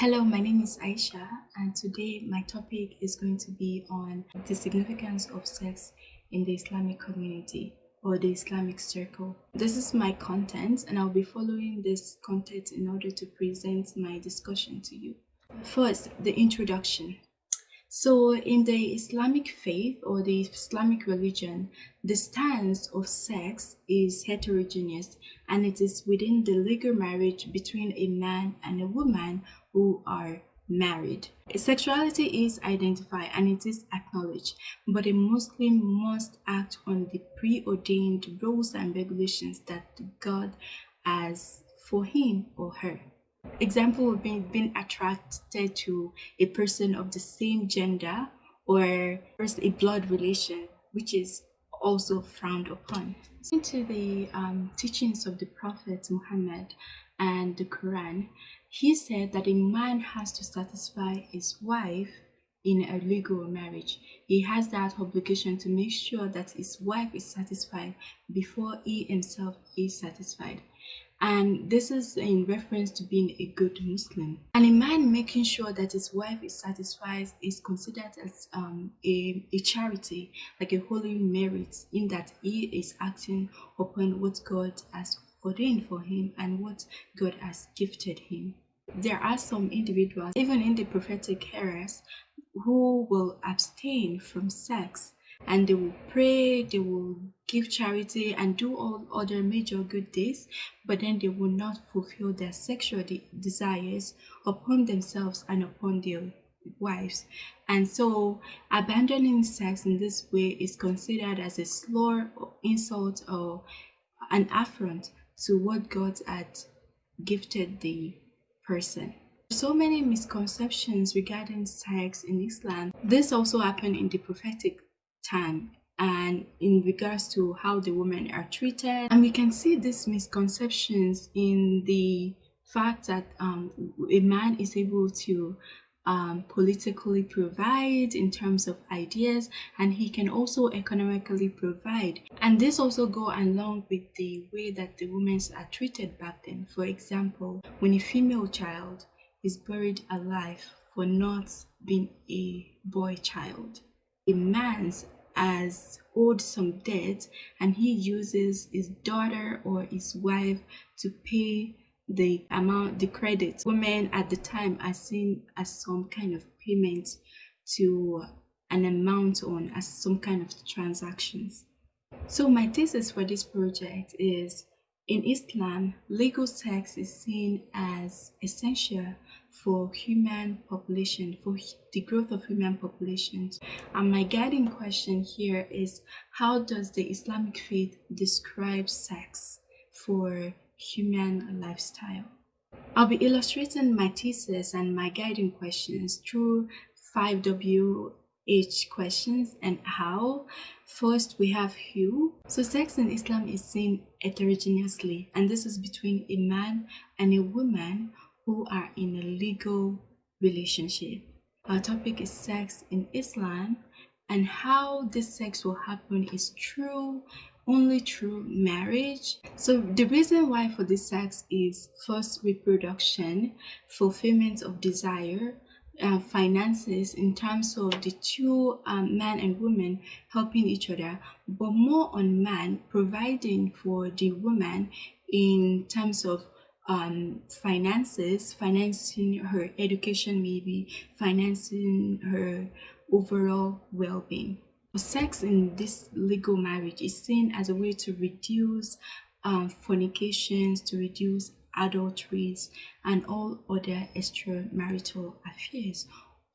Hello, my name is Aisha, and today my topic is going to be on the significance of sex in the Islamic community or the Islamic circle. This is my content, and I'll be following this content in order to present my discussion to you. First, the introduction. So, in the Islamic faith or the Islamic religion, the stance of sex is heterogeneous and it is within the legal marriage between a man and a woman who are married. Sexuality is identified and it is acknowledged, but a Muslim must act on the preordained rules and regulations that God has for him or her. Example of be being attracted to a person of the same gender or first a blood relation, which is also frowned upon. Into the um, teachings of the Prophet Muhammad and the Quran, he said that a man has to satisfy his wife in a legal marriage. He has that obligation to make sure that his wife is satisfied before he himself is satisfied and this is in reference to being a good Muslim. And a man making sure that his wife is satisfied is considered as um, a, a charity, like a holy merit, in that he is acting upon what God has ordained for him and what God has gifted him. There are some individuals, even in the prophetic eras, who will abstain from sex and they will pray, they will give charity and do all other major good deeds, but then they will not fulfill their sexual de desires upon themselves and upon their wives. And so abandoning sex in this way is considered as a slur or insult or an affront to what God had gifted the person. So many misconceptions regarding sex in Islam. This also happened in the prophetic time and in regards to how the women are treated. And we can see these misconceptions in the fact that um, a man is able to um, politically provide in terms of ideas and he can also economically provide and this also go along with the way that the women are treated back then for example when a female child is buried alive for not being a boy child a man's has owed some debt and he uses his daughter or his wife to pay the amount the credit. Women at the time are seen as some kind of payment to an amount on as some kind of transactions. So my thesis for this project is in Islam, legal sex is seen as essential for human population, for the growth of human populations. And my guiding question here is how does the Islamic faith describe sex for human lifestyle? I'll be illustrating my thesis and my guiding questions through 5W H questions and how. First, we have who. So sex in Islam is seen heterogeneously, and this is between a man and a woman who are in a legal relationship. Our topic is sex in Islam, and how this sex will happen is through only through marriage. So the reason why for this sex is first reproduction, fulfillment of desire, uh, finances in terms of the two um, men and women helping each other, but more on man providing for the woman in terms of um, finances, financing her education, maybe financing her overall well being. Sex in this legal marriage is seen as a way to reduce um, fornications, to reduce adulteries, and all other extramarital affairs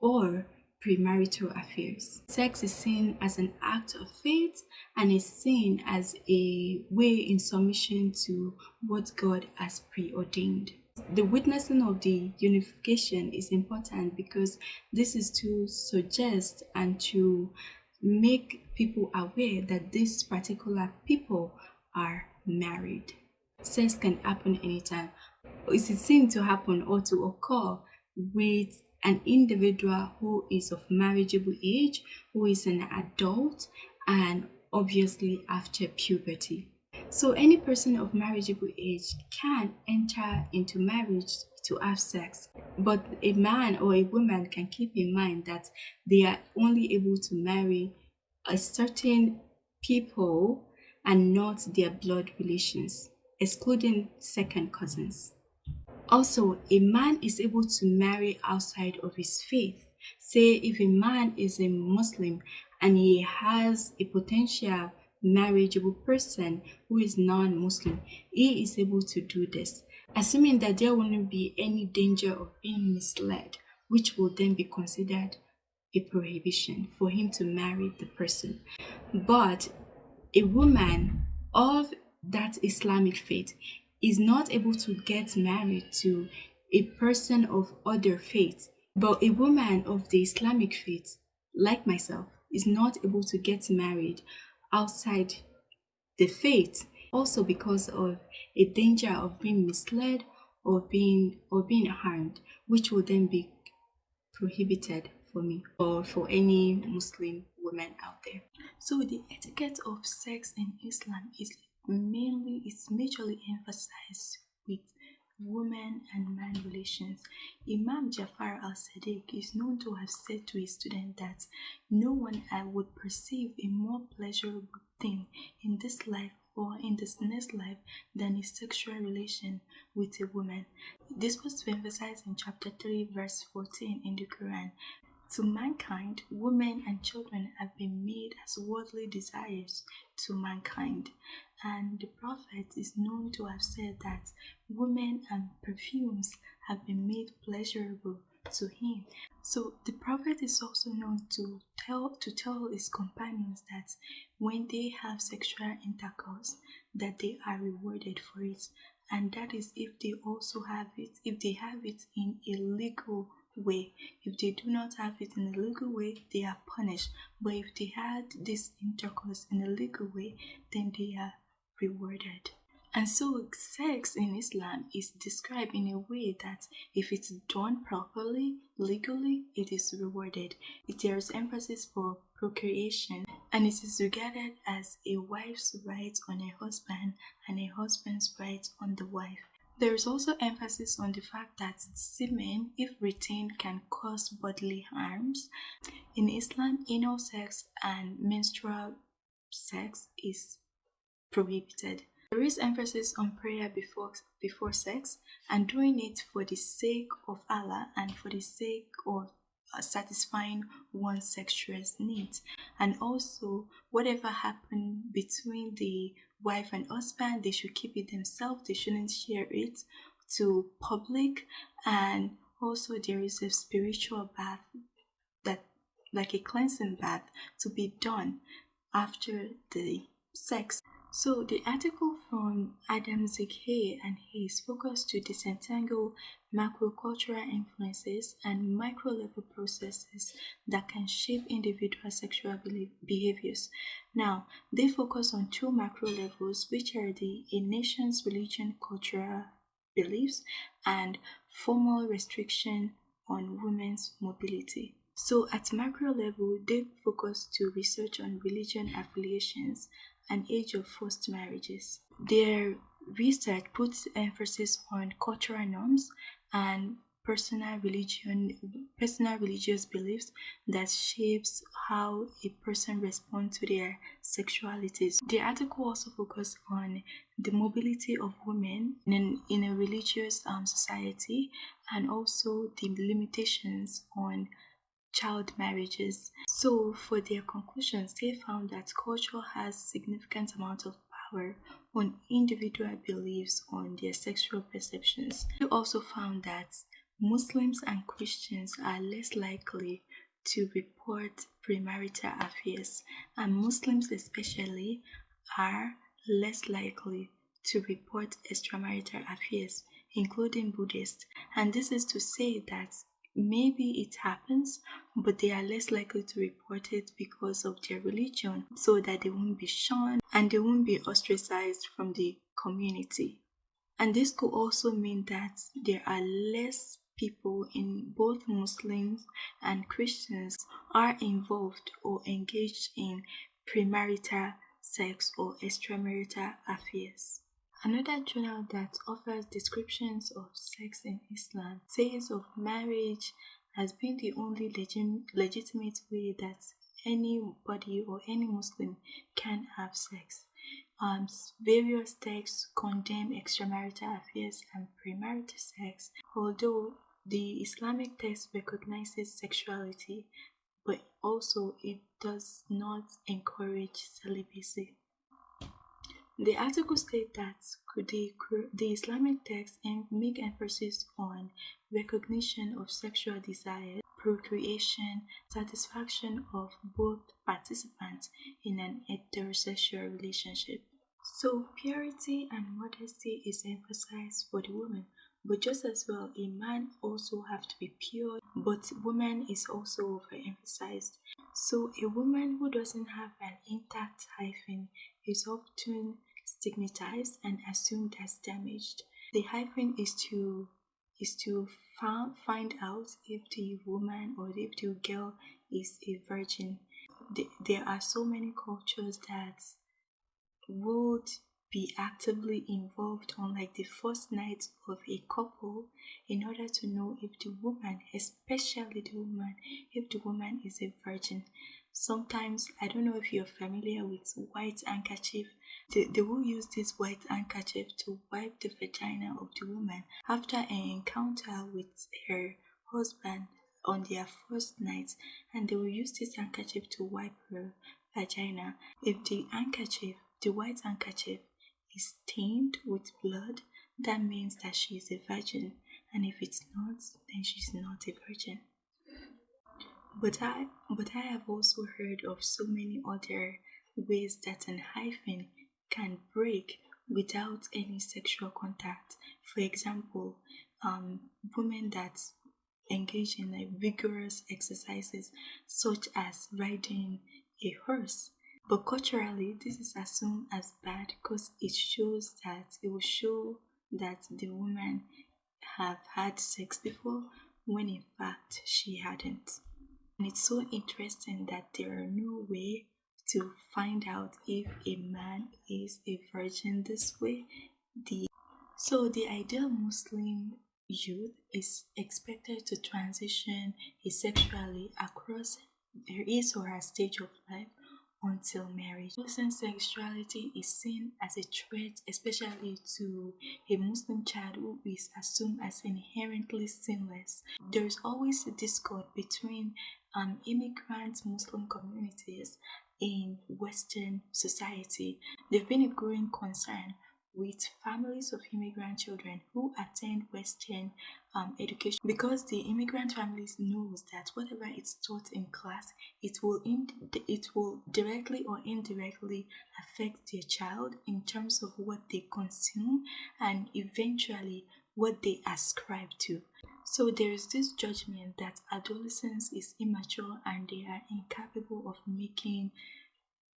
or premarital affairs. Sex is seen as an act of faith and is seen as a way in submission to what God has preordained. The witnessing of the unification is important because this is to suggest and to make people aware that these particular people are married. Sex can happen anytime. It seems to happen or to occur with an individual who is of marriageable age, who is an adult, and obviously after puberty. So any person of marriageable age can enter into marriage to have sex. But a man or a woman can keep in mind that they are only able to marry a certain people and not their blood relations, excluding second cousins. Also, a man is able to marry outside of his faith. Say, if a man is a Muslim and he has a potential marriageable person who is non-Muslim, he is able to do this, assuming that there wouldn't be any danger of being misled, which will then be considered a prohibition for him to marry the person. But a woman of that Islamic faith is not able to get married to a person of other faith, but a woman of the Islamic faith, like myself, is not able to get married outside the faith also because of a danger of being misled or being or being harmed which would then be prohibited for me or for any muslim woman out there. So the etiquette of sex in islam is mainly is majorly emphasized with women and man relations. Imam Jafar al Sadiq is known to have said to his student that no one I would perceive a more pleasurable thing in this life or in this next life than a sexual relation with a woman. This was emphasized in chapter 3, verse 14 in the Quran. To mankind, women and children have been made as worldly desires to mankind. And the Prophet is known to have said that women and perfumes have been made pleasurable to him. So the Prophet is also known to tell to tell his companions that when they have sexual intercourse, that they are rewarded for it. And that is if they also have it, if they have it in a legal way. If they do not have it in a legal way, they are punished. But if they had this intercourse in a legal way, then they are rewarded. And so, sex in Islam is described in a way that if it's done properly, legally, it is rewarded. There is emphasis for procreation, and it is regarded as a wife's right on a husband and a husband's right on the wife. There is also emphasis on the fact that semen, if retained, can cause bodily harms. In Islam, anal sex and menstrual sex is prohibited. There is emphasis on prayer before, before sex and doing it for the sake of Allah and for the sake of uh, satisfying one's sexual needs. And also, whatever happened between the wife and husband they should keep it themselves they shouldn't share it to public. And also there is a spiritual bath that like a cleansing bath to be done after the sex so the article from Adamczyk and Hayes focused to disentangle macrocultural influences and micro-level processes that can shape individual sexual behaviors. Now, they focus on two macro levels, which are the a nation's religion, cultural beliefs, and formal restriction on women's mobility. So at macro level, they focus to research on religion affiliations and age of forced marriages. Their research puts emphasis on cultural norms and personal religion personal religious beliefs that shapes how a person responds to their sexualities the article also focuses on the mobility of women in, in a religious um, society and also the limitations on child marriages. So for their conclusions, they found that culture has significant amount of power on individual beliefs on their sexual perceptions. They also found that Muslims and Christians are less likely to report premarital affairs, and Muslims especially are less likely to report extramarital affairs, including Buddhists. And this is to say that maybe it happens, but they are less likely to report it because of their religion, so that they won't be shunned and they won't be ostracized from the community. And this could also mean that there are less people in both Muslims and Christians are involved or engaged in premarital sex or extramarital affairs. Another journal that offers descriptions of sex in Islam says of marriage has been the only legit- legitimate way that anybody or any Muslim can have sex. Um, various texts condemn extramarital affairs and premarital sex, although the Islamic text recognizes sexuality, but also it does not encourage celibacy. The article states that the, the Islamic text make emphasis on recognition of sexual desire, procreation, satisfaction of both participants in an heterosexual relationship. So, purity and modesty is emphasized for the woman, but just as well, a man also have to be pure, but woman is also overemphasized. So, a woman who doesn't have an intact hymen is often stigmatized and assumed as damaged. The hymen is to is to find out if the woman or if the girl is a virgin. There are so many cultures that would be actively involved on like the first night of a couple in order to know if the woman, especially the woman, if the woman is a virgin. Sometimes I don't know if you're familiar with white handkerchief. They, will use this white handkerchief to wipe the vagina of the woman after an encounter with her husband on their first night, and they will use this handkerchief to wipe her vagina. If the handkerchief, the white handkerchief, is stained with blood, that means that she is a virgin, and if it's not, then she's not a virgin. But I, but I have also heard of so many other ways that an hymen can break without any sexual contact. For example, um, women that engage in like vigorous exercises such as riding a horse but culturally, this is assumed as bad because it shows that it will show that the woman have had sex before when in fact she hadn't. And it's so interesting that there are no way to find out if a man is a virgin this way. The so the ideal Muslim youth is expected to transition asexually across his or her stage of life until marriage. Muslim sexuality is seen as a threat, especially to a Muslim child who is assumed as inherently sinless. There is always a discord between um, immigrant Muslim communities in Western society. There's been a growing concern with families of immigrant children who attend Western um, education because the immigrant families knows that whatever is taught in class, it will in, it will directly or indirectly affect their child in terms of what they consume and eventually what they ascribe to. So there is this judgment that adolescence is immature and they are incapable of making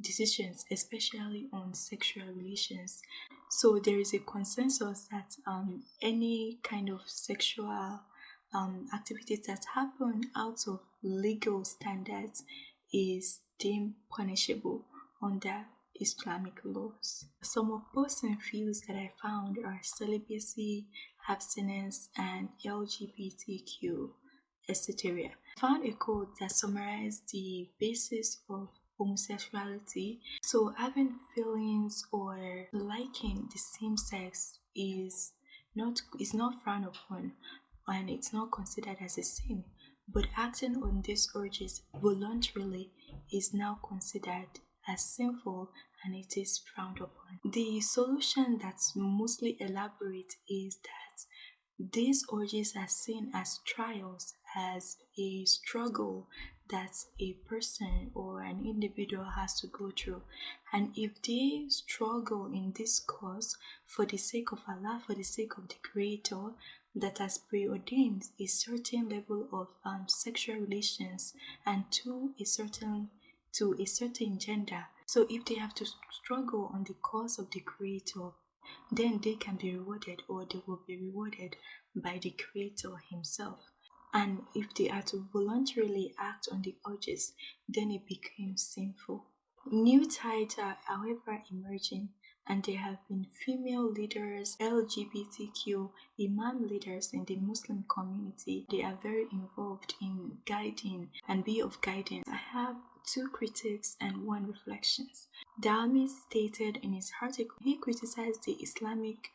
decisions, especially on sexual relations. So there is a consensus that um, any kind of sexual um, activities that happen out of legal standards is deemed punishable under Islamic laws. Some opposing views that I found are celibacy, abstinence, and LGBTQ, etc. I found a quote that summarized the basis of homosexuality. So having feelings or liking the same sex is not is not frowned upon and it's not considered as a sin. But acting on these urges voluntarily is now considered as sinful and it is frowned upon. The solution that's mostly elaborate is that these urges are seen as trials, as a struggle that a person or an individual has to go through. And if they struggle in this cause for the sake of Allah, for the sake of the Creator, that has preordained a certain level of um, sexual relations and to a certain to a certain gender. So if they have to struggle on the cause of the Creator, then they can be rewarded or they will be rewarded by the Creator Himself and if they are to voluntarily act on the urges, then it becomes sinful. New tides are, however, emerging, and there have been female leaders, LGBTQ, Imam leaders in the Muslim community. They are very involved in guiding and be of guidance. I have two critics and one reflections. Dialmy stated in his article he criticized the Islamic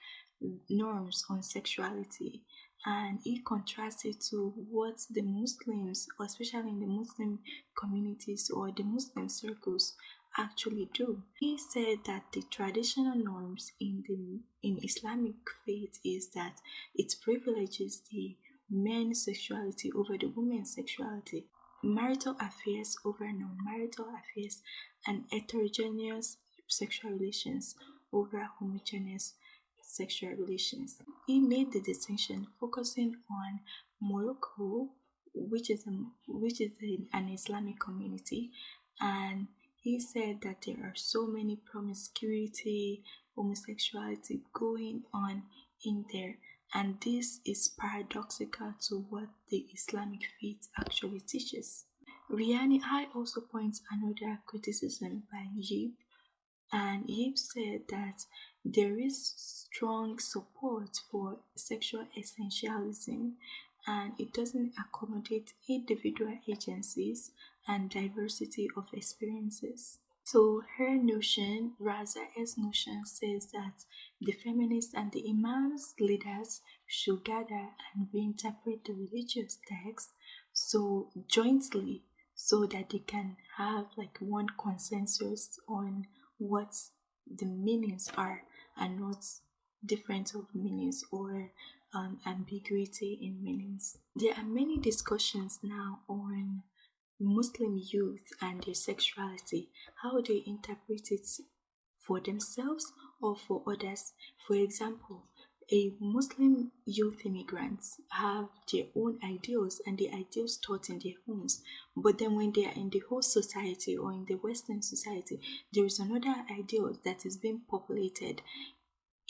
norms on sexuality and he contrasted to what the Muslims, especially in the Muslim communities or the Muslim circles, actually do. He said that the traditional norms in the in Islamic faith is that it privileges the men's sexuality over the women's sexuality, marital affairs over non-marital affairs, and heterogeneous sexual relations over homogeneous sexual relations. He made the distinction focusing on Morocco, which is a, which is an Islamic community, and he said that there are so many promiscuity, homosexuality going on in there, and this is paradoxical to what the Islamic faith actually teaches. Riani I also points another criticism by Yip, and Yip said that there is strong support for sexual essentialism and it doesn't accommodate individual agencies and diversity of experiences. So her notion, Raza's notion, says that the feminists and the imams leaders should gather and reinterpret the religious text so jointly so that they can have like one consensus on what the meanings are and not difference of meanings or um, ambiguity in meanings. There are many discussions now on Muslim youth and their sexuality, how they interpret it for themselves or for others. For example, a Muslim youth immigrants have their own ideals and the ideals taught in their homes. But then when they are in the host society or in the Western society, there is another ideal that is being populated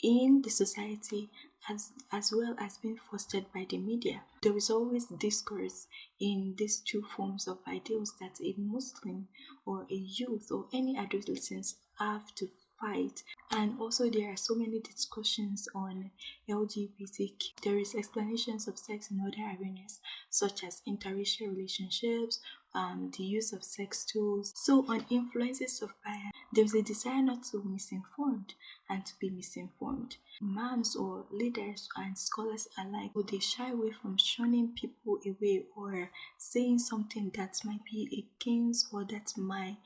in the society as, as well as being fostered by the media. There is always discourse in these two forms of ideals that a Muslim or a youth or any adolescents have to fight. And also there are so many discussions on lgbtq there is explanations of sex in other arenas such as interracial relationships um, the use of sex tools. So on influences of bias there's a desire not to be misinformed and to be misinformed moms or leaders and scholars alike would they shy away from shunning people away or saying something that might be against or that might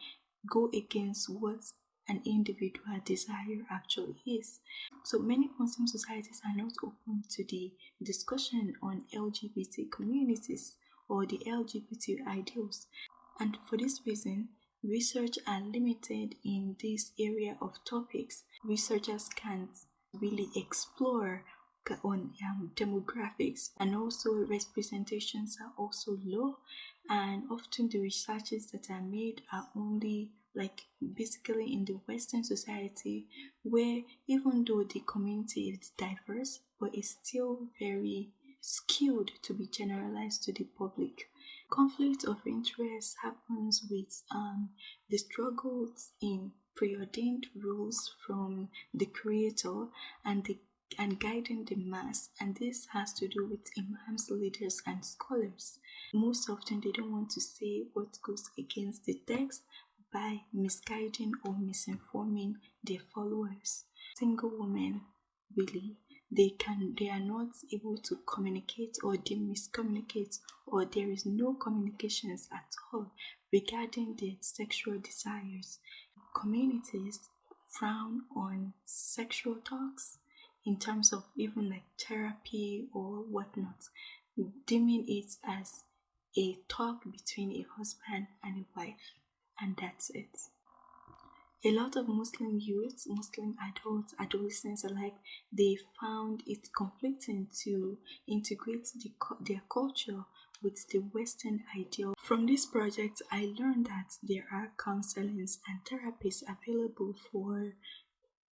go against what an individual desire actually is. So many Muslim societies are not open to the discussion on LGBT communities or the LGBT ideals. And for this reason, research are limited in this area of topics. Researchers can't really explore on um, demographics and also representations are also low and often the researches that are made are only like basically in the western society where even though the community is diverse but it's still very skewed to be generalized to the public conflict of interest happens with um, the struggles in preordained rules from the creator and the and guiding the mass and this has to do with imams leaders and scholars most often they don't want to say what goes against the text by misguiding or misinforming their followers. Single women really they can they are not able to communicate or they miscommunicate or there is no communications at all regarding their sexual desires. Communities frown on sexual talks in terms of even like therapy or whatnot, deeming it as a talk between a husband and a wife and that's it. A lot of Muslim youths, Muslim adults, adolescents alike, they found it conflicting to integrate the, their culture with the Western ideal. From this project, I learned that there are counselings and therapies available for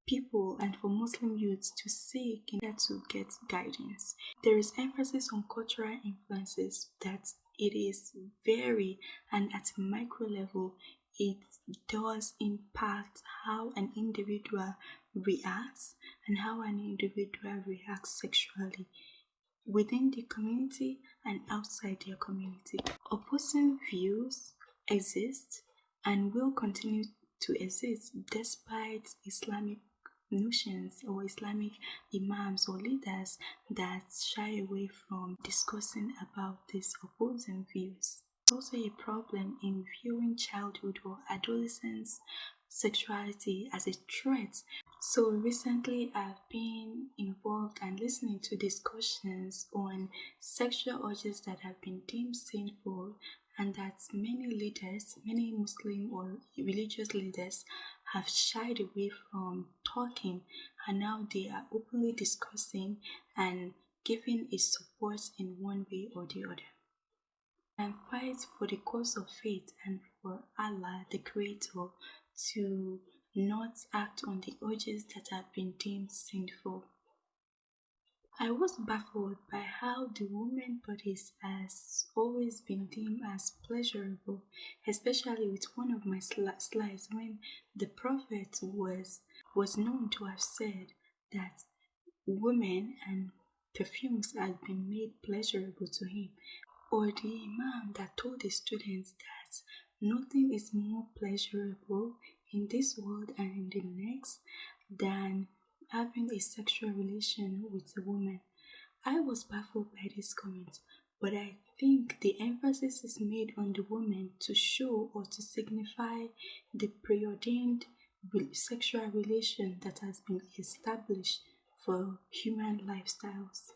people and for Muslim youths to seek in order to get guidance. There is emphasis on cultural influences that it is very and at micro level it does impact how an individual reacts and how an individual reacts sexually within the community and outside their community. Opposing views exist and will continue to exist despite Islamic notions or Islamic imams or leaders that shy away from discussing about these opposing views. Also a problem in viewing childhood or adolescence sexuality as a threat. So recently I've been involved and listening to discussions on sexual urges that have been deemed sinful and that many leaders, many Muslim or religious leaders have shied away from talking and now they are openly discussing and giving a support in one way or the other. And fight for the cause of faith and for Allah, the Creator, to not act on the urges that have been deemed sinful. I was baffled by how the woman bodies has always been deemed as pleasurable, especially with one of my slides when the prophet was was known to have said that women and perfumes had been made pleasurable to him, or the imam that told the students that nothing is more pleasurable in this world and in the next than having a sexual relation with a woman. I was baffled by this comment, but I think the emphasis is made on the woman to show or to signify the preordained sexual relation that has been established for human lifestyles.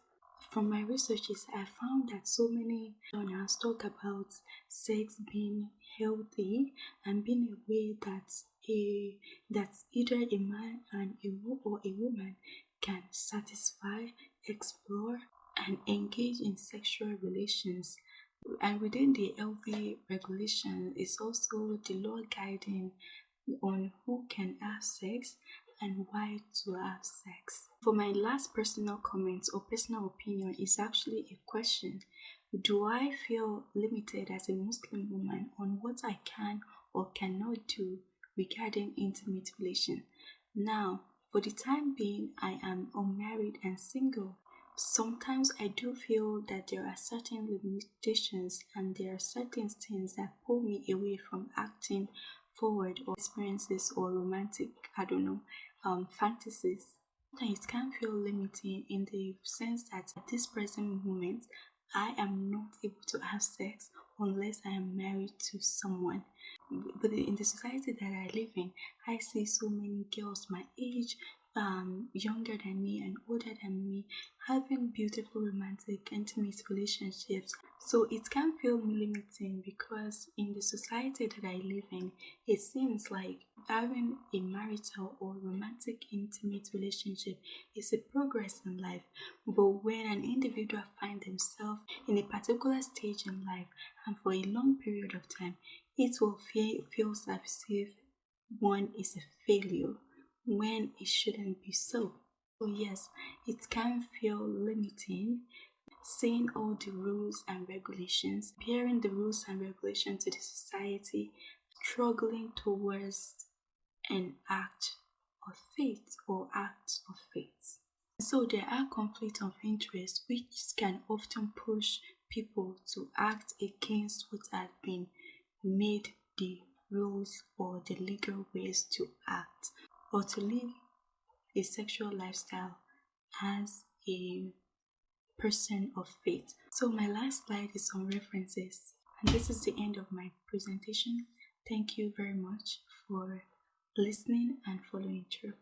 From my researches, I found that so many journals talk about sex being healthy and being a way that a that either a man and a or a woman can satisfy, explore, and engage in sexual relations. And within the healthy regulation is also the law guiding on who can have sex and why to have sex. For my last personal comment or personal opinion is actually a question. Do I feel limited as a Muslim woman on what I can or cannot do regarding intimate relation. Now, for the time being, I am unmarried and single. Sometimes I do feel that there are certain limitations and there are certain things that pull me away from acting forward or experiences or romantic, I don't know, um, fantasies. It can feel limiting in the sense that at this present moment, I am not able to have sex unless I am married to someone but in the society that I live in, I see so many girls my age, um, younger than me and older than me, having beautiful, romantic, intimate relationships. So it can feel limiting because in the society that I live in, it seems like having a marital or romantic, intimate relationship is a progress in life. But when an individual finds themselves in a particular stage in life and for a long period of time, it will feel, feel as if one is a failure when it shouldn't be so. So, yes, it can feel limiting seeing all the rules and regulations, bearing the rules and regulations to the society, struggling towards an act of faith or acts of faith. So there are conflicts of interest which can often push people to act against what had been made the rules or the legal ways to act or to live a sexual lifestyle as a person of faith. So my last slide is on references and this is the end of my presentation. Thank you very much for listening and following through.